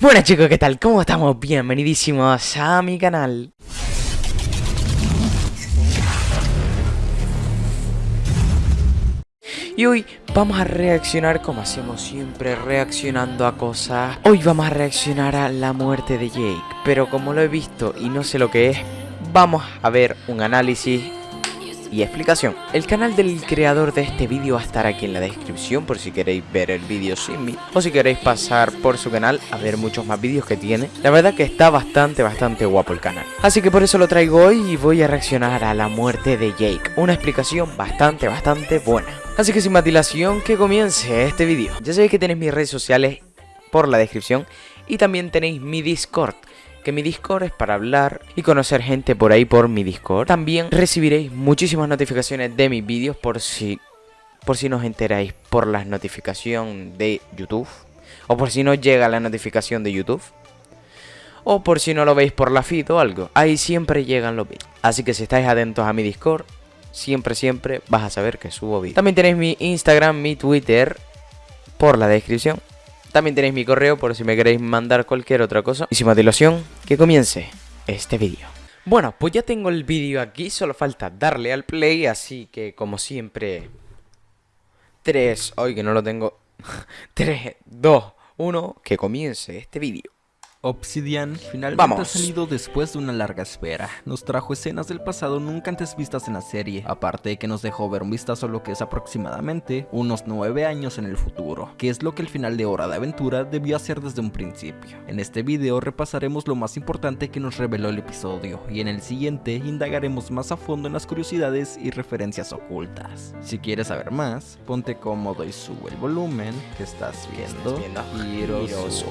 Bueno chicos, ¿qué tal? ¿Cómo estamos? Bienvenidísimos a mi canal. Y hoy vamos a reaccionar como hacemos siempre, reaccionando a cosas. Hoy vamos a reaccionar a la muerte de Jake, pero como lo he visto y no sé lo que es, vamos a ver un análisis y explicación. El canal del creador de este vídeo va a estar aquí en la descripción por si queréis ver el vídeo sin mí o si queréis pasar por su canal a ver muchos más vídeos que tiene. La verdad que está bastante, bastante guapo el canal. Así que por eso lo traigo hoy y voy a reaccionar a la muerte de Jake. Una explicación bastante, bastante buena. Así que sin más dilación, que comience este vídeo. Ya sabéis que tenéis mis redes sociales por la descripción y también tenéis mi Discord que mi Discord es para hablar y conocer gente por ahí por mi Discord. También recibiréis muchísimas notificaciones de mis vídeos por si por si no os enteráis por las notificaciones de YouTube o por si no llega la notificación de YouTube o por si no lo veis por la feed o algo. Ahí siempre llegan los vídeos. Así que si estáis atentos a mi Discord, siempre siempre vas a saber que subo vídeos. También tenéis mi Instagram, mi Twitter por la descripción también tenéis mi correo por si me queréis mandar cualquier otra cosa. Y sin más dilación, que comience este vídeo. Bueno, pues ya tengo el vídeo aquí, solo falta darle al play, así que como siempre... 3, hoy que no lo tengo... 3, 2, 1, que comience este vídeo. Obsidian finalmente ha salido después de una larga espera. Nos trajo escenas del pasado nunca antes vistas en la serie, aparte de que nos dejó ver un vistazo a lo que es aproximadamente unos 9 años en el futuro, que es lo que el final de Hora de Aventura debió hacer desde un principio. En este video repasaremos lo más importante que nos reveló el episodio, y en el siguiente indagaremos más a fondo en las curiosidades y referencias ocultas. Si quieres saber más, ponte cómodo y sube el volumen que estás viendo, Heroes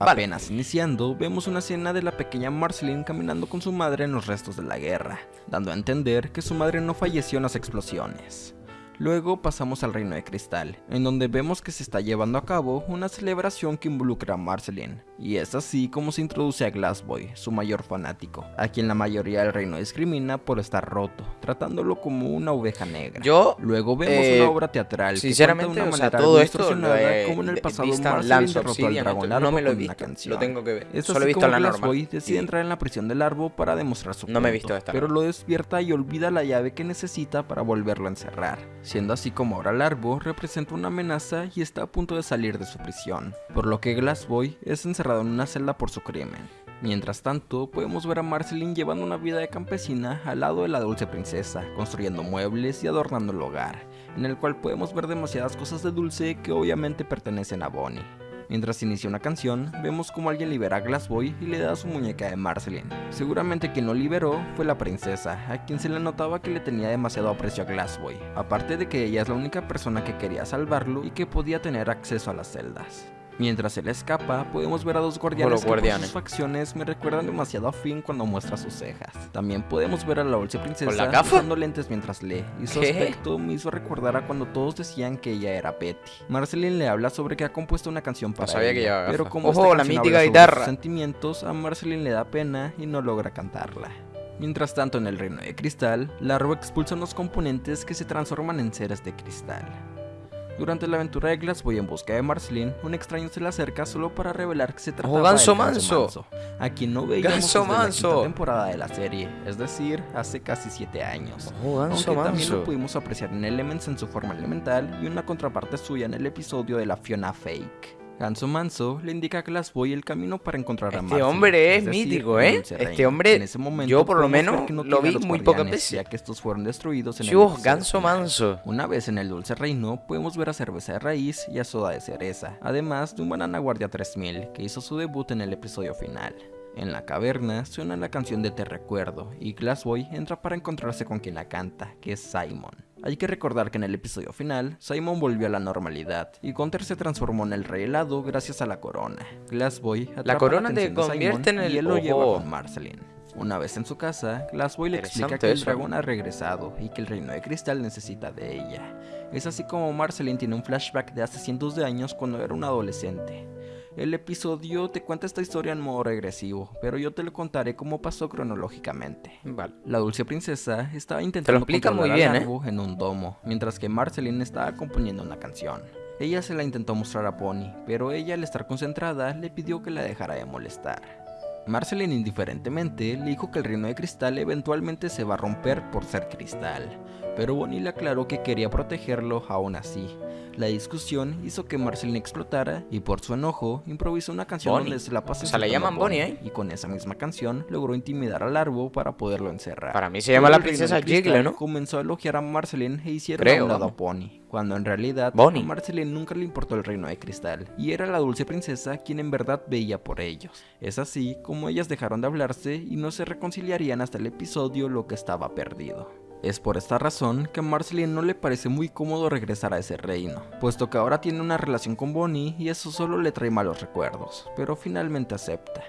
Apenas iniciando, vemos una escena de la pequeña Marceline caminando con su madre en los restos de la guerra, dando a entender que su madre no falleció en las explosiones. Luego pasamos al Reino de Cristal, en donde vemos que se está llevando a cabo una celebración que involucra a Marceline, y es así como se introduce a Glassboy, su mayor fanático, a quien la mayoría del reino discrimina por estar roto, tratándolo como una oveja negra. Yo, Luego vemos eh, una obra teatral sinceramente, que o sea, todo esto como en el pasado Marceline derrotó al dragón no me lo he visto. Lo tengo que ver. Es Solo he visto la Glassboy decide entrar en la prisión del árbol para demostrar su No me he visto esta. Pero lo despierta y olvida la llave que necesita para volverlo a encerrar, siendo así como ahora Larvo representa una amenaza y está a punto de salir de su prisión, por lo que Glassboy es encerrado en una celda por su crimen. Mientras tanto, podemos ver a Marceline llevando una vida de campesina al lado de la dulce princesa, construyendo muebles y adornando el hogar, en el cual podemos ver demasiadas cosas de dulce que obviamente pertenecen a Bonnie. Mientras inicia una canción, vemos como alguien libera a Glassboy y le da su muñeca de Marceline. Seguramente quien lo liberó fue la princesa, a quien se le notaba que le tenía demasiado aprecio a Glassboy, aparte de que ella es la única persona que quería salvarlo y que podía tener acceso a las celdas. Mientras él escapa, podemos ver a dos guardianes que por sus facciones me recuerdan demasiado a Finn cuando muestra sus cejas. También podemos ver a la dulce princesa usando lentes mientras lee, y su aspecto me hizo recordar a cuando todos decían que ella era Betty. Marceline le habla sobre que ha compuesto una canción para ella, pero como Ojo, la mítica guitarra. sentimientos, a Marceline le da pena y no logra cantarla. Mientras tanto, en el reino de cristal, Larva expulsa unos componentes que se transforman en seres de cristal. Durante la aventura de Glassboy en busca de Marceline, un extraño se le acerca solo para revelar que se trata de Ganso Manso, a quien no veíamos Ganso desde Manso. la temporada de la serie, es decir, hace casi 7 años. Oh, Ganso aunque Manso. también lo pudimos apreciar en Elements en su forma elemental y una contraparte suya en el episodio de la Fiona Fake. Ganso Manso le indica a Glassboy el camino para encontrar a Este hombre es, mítico, ¿eh? Este hombre, en ese momento, yo por lo menos no lo vi muy pocas veces. Ya que estos fueron destruidos en el Ganso Manso. Una vez en el Dulce Reino, podemos ver a Cerveza de Raíz y a Soda de Cereza, además de un Banana Guardia 3000, que hizo su debut en el episodio final. En la caverna suena la canción de Te Recuerdo, y Glassboy entra para encontrarse con quien la canta, que es Simon. Hay que recordar que en el episodio final, Simon volvió a la normalidad, y Gunther se transformó en el rey helado gracias a la corona. Glassboy la corona te convierte en el... y él lo lleva con Marceline. Una vez en su casa, Glassboy le explica que el dragón ha regresado y que el reino de cristal necesita de ella. Es así como Marceline tiene un flashback de hace cientos de años cuando era un adolescente. El episodio te cuenta esta historia en modo regresivo, pero yo te lo contaré como pasó cronológicamente. Vale. La dulce princesa estaba intentando controlar muy bien, ¿eh? en un domo, mientras que Marceline estaba componiendo una canción. Ella se la intentó mostrar a Bonnie, pero ella al estar concentrada le pidió que la dejara de molestar. Marceline indiferentemente le dijo que el reino de cristal eventualmente se va a romper por ser cristal, pero Bonnie le aclaró que quería protegerlo aún así. La discusión hizo que Marceline explotara y por su enojo improvisó una canción donde se la pasa O sea, la llaman Bonnie, ¿eh? Y con esa misma canción logró intimidar al árbol para poderlo encerrar. Para mí se llama Luego la princesa Jigle, ¿no? Comenzó a elogiar a Marceline e hicieron Creo, un lado a. Bonnie, cuando en realidad Bonnie. a Marceline nunca le importó el reino de cristal y era la dulce princesa quien en verdad veía por ellos. Es así como ellas dejaron de hablarse y no se reconciliarían hasta el episodio Lo que estaba perdido. Es por esta razón que a Marceline no le parece muy cómodo regresar a ese reino, puesto que ahora tiene una relación con Bonnie y eso solo le trae malos recuerdos, pero finalmente acepta.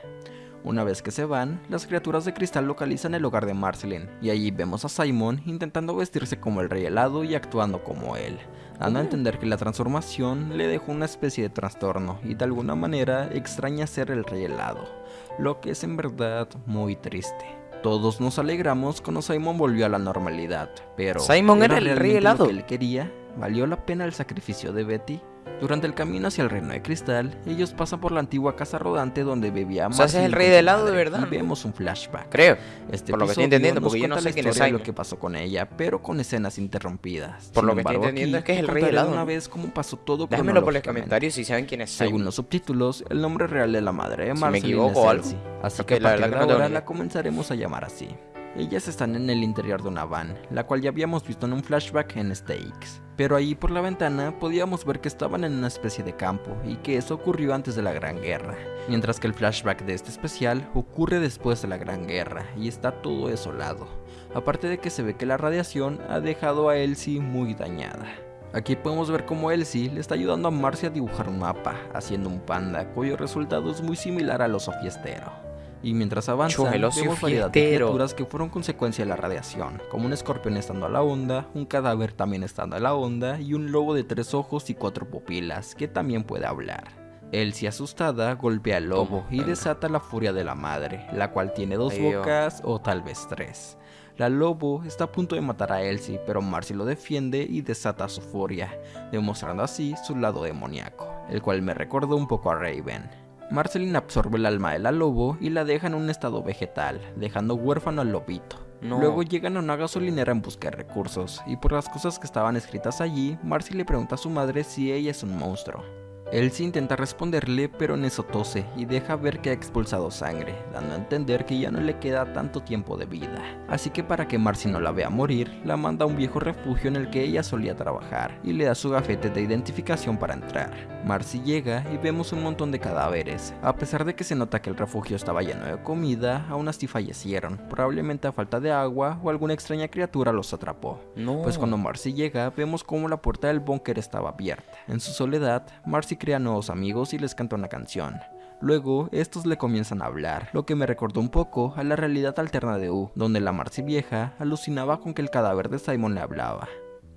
Una vez que se van, las criaturas de cristal localizan el hogar de Marceline, y allí vemos a Simon intentando vestirse como el rey helado y actuando como él, dando a entender que la transformación le dejó una especie de trastorno y de alguna manera extraña ser el rey helado, lo que es en verdad muy triste. Todos nos alegramos cuando Simon volvió a la normalidad, pero Simon era el rey lo helado. que él quería? ¿Valió la pena el sacrificio de Betty? Durante el camino hacia el reino de cristal, ellos pasan por la antigua casa rodante donde bebía O sea, ese es el Marceline rey de helado de verdad, Y vemos un flashback. Creo. Este Por lo que estoy entendiendo, porque yo no sé quién es de lo que pasó con ella, pero con escenas interrumpidas. Por Sin lo que estoy embargo, entendiendo aquí es que es el rey contaré helado, una vez cómo pasó todo Déjamelo por los comentarios si saben quién es Según los subtítulos, el nombre real de la madre de Si me Marceline equivoco es. Elsie, así que la verdad de que no ahora la comenzaremos a llamar así. Ellas están en el interior de una van, la cual ya habíamos visto en un flashback en Stakes. Pero ahí por la ventana podíamos ver que estaban en una especie de campo y que eso ocurrió antes de la Gran Guerra, mientras que el flashback de este especial ocurre después de la Gran Guerra y está todo desolado, aparte de que se ve que la radiación ha dejado a Elsie muy dañada. Aquí podemos ver cómo Elsie le está ayudando a Marcy a dibujar un mapa, haciendo un panda cuyo resultado es muy similar al oso fiestero. Y mientras avanza, Chus, el oso vemos variedad de criaturas que fueron consecuencia de la radiación, como un escorpión estando a la onda, un cadáver también estando a la onda y un lobo de tres ojos y cuatro pupilas que también puede hablar. Elsie asustada golpea al lobo y desata la furia de la madre, la cual tiene dos bocas o tal vez tres. La lobo está a punto de matar a Elsie, pero Marcy lo defiende y desata su furia, demostrando así su lado demoníaco, el cual me recordó un poco a Raven. Marceline absorbe el alma de la lobo y la deja en un estado vegetal, dejando huérfano al lobito. No. Luego llegan a una gasolinera en busca de recursos, y por las cosas que estaban escritas allí, Marcy le pregunta a su madre si ella es un monstruo. Elsie intenta responderle, pero en eso tose y deja ver que ha expulsado sangre, dando a entender que ya no le queda tanto tiempo de vida. Así que para que Marcy no la vea morir, la manda a un viejo refugio en el que ella solía trabajar y le da su gafete de identificación para entrar. Marcy llega y vemos un montón de cadáveres. A pesar de que se nota que el refugio estaba lleno de comida, aún así fallecieron, probablemente a falta de agua o alguna extraña criatura los atrapó. No. Pues cuando Marcy llega, vemos cómo la puerta del búnker estaba abierta. En su soledad, Marcy crea nuevos amigos y les canta una canción. Luego, estos le comienzan a hablar, lo que me recordó un poco a la realidad alterna de U, donde la Marcy vieja alucinaba con que el cadáver de Simon le hablaba.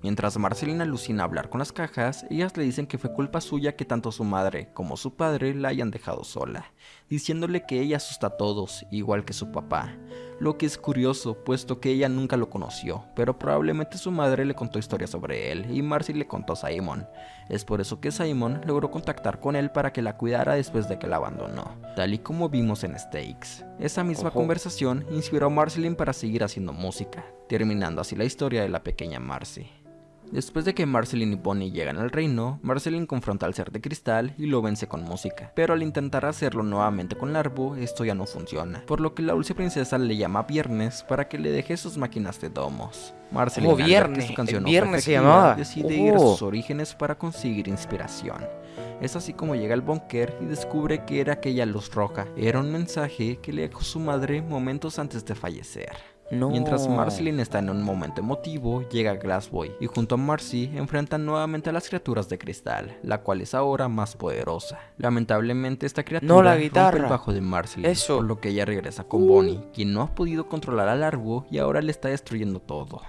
Mientras Marceline alucina hablar con las cajas, ellas le dicen que fue culpa suya que tanto su madre como su padre la hayan dejado sola, diciéndole que ella asusta a todos, igual que su papá. Lo que es curioso, puesto que ella nunca lo conoció, pero probablemente su madre le contó historias sobre él y Marcy le contó a Simon. Es por eso que Simon logró contactar con él para que la cuidara después de que la abandonó, tal y como vimos en Stakes. Esa misma Ojo. conversación inspiró a Marceline para seguir haciendo música, terminando así la historia de la pequeña Marcy. Después de que Marceline y Bonnie llegan al reino, Marceline confronta al ser de cristal y lo vence con música. Pero al intentar hacerlo nuevamente con Larvo, esto ya no funciona, por lo que la dulce princesa le llama Viernes para que le deje sus máquinas de domos. Marceline, Oh, que Viernes, su canción no Viernes se llamaba. decide ir a Oh. sus orígenes para conseguir inspiración. Es así como llega al búnker y descubre que era aquella luz roja. Era un mensaje que le dejó su madre momentos antes de fallecer. No. Mientras Marceline está en un momento emotivo, llega Glassboy y junto a Marcy enfrentan nuevamente a las criaturas de cristal, la cual es ahora más poderosa. Lamentablemente esta criatura No, la rompe guitarra. el bajo de Marceline, Eso. Uh. por lo que ella regresa con Bonnie, quien no ha podido controlar al árbol y ahora le está destruyendo todo.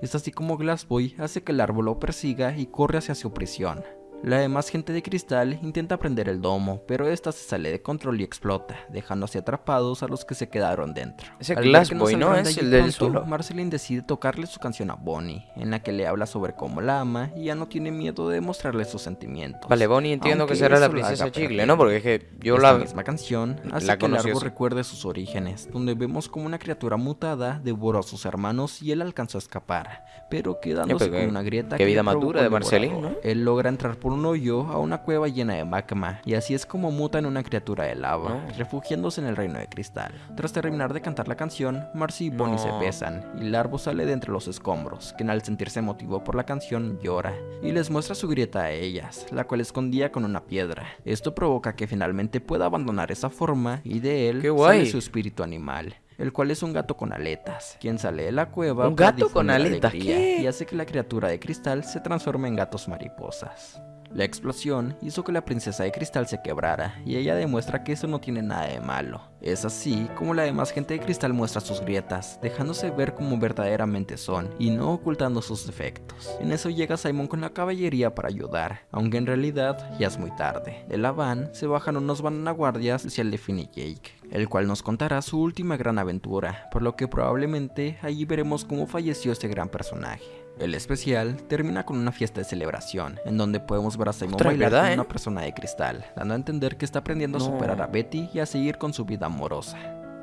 Es así como Glassboy hace que el árbol lo persiga y corre hacia su prisión. La demás gente de cristal intenta prender el domo, pero esta se sale de control y explota, dejándose atrapados a los que se quedaron dentro. Ese Al Glass que Boy, ¿no? Es el del suelo. Marceline decide tocarle su canción a Bonnie, en la que le habla sobre cómo la ama y ya no tiene miedo de mostrarle sus sentimientos. Vale, Bonnie entiendo Aunque que será la princesa chicle. ¿no? Porque es que yo Esta la... misma canción hace la que Largo así. recuerde sus orígenes, donde vemos como una criatura mutada devoró a sus hermanos y él alcanzó a escapar, pero quedándose pero con una grieta qué que vida madura de el Marceline. ¿no? Él logra entrar por un hoyo a una cueva llena de magma, y así es como muta en una criatura de lava, No. refugiándose en el reino de cristal. Tras terminar de cantar la canción, Marcy y Bonnie se besan, y Larvo sale de entre los escombros, quien al sentirse emotivo por la canción llora, y les muestra su grieta a ellas, la cual escondía con una piedra. Esto provoca que finalmente pueda abandonar esa forma, y de él ¡Qué sale su espíritu animal. El cual es un gato con aletas, quien sale de la cueva ¿Un gato con aletas? y hace que la criatura de cristal se transforme en gatos mariposas. La explosión hizo que la princesa de cristal se quebrara, y ella demuestra que eso no tiene nada de malo. Es así como la demás gente de cristal muestra sus grietas, dejándose ver como verdaderamente son, y no ocultando sus defectos. En eso llega Simon con la caballería para ayudar, aunque en realidad ya es muy tarde. De la van se bajan unos guardias hacia el de Finn y Jake, el cual nos contará su última gran aventura, por lo que probablemente allí veremos cómo falleció este gran personaje. El especial termina con una fiesta de celebración, en donde podemos ver a Simon bailar ¿verdad, con eh? una persona de cristal, dando a entender que está aprendiendo a superar a Betty y a seguir con su vida amorosa.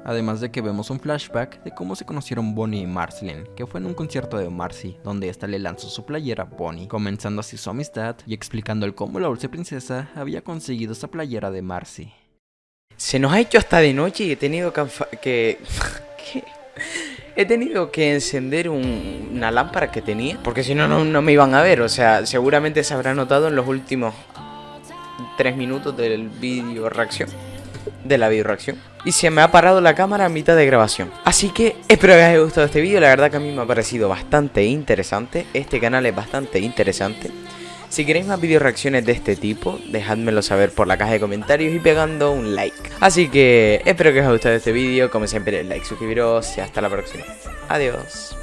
Además de que vemos un flashback de cómo se conocieron Bonnie y Marceline, que fue en un concierto de Marcy, donde ésta le lanzó su playera a Bonnie, comenzando así su amistad y explicando cómo la dulce princesa había conseguido esa playera de Marcy. Se nos ha hecho hasta de noche y he tenido que... He tenido que encender un- una lámpara que tenía, porque si no, no, no me iban a ver. O sea, seguramente se habrá notado en los últimos tres minutos del vídeo reacción. De la video reacción. Y se me ha parado la cámara a mitad de grabación. Así que espero que os haya gustado este vídeo. La verdad que a mí me ha parecido bastante interesante. Este canal es bastante interesante. Si queréis más video reacciones de este tipo, dejádmelo saber por la caja de comentarios y pegando un like. Así que espero que os haya gustado este vídeo. Como siempre, like, suscribiros y hasta la próxima. Adiós.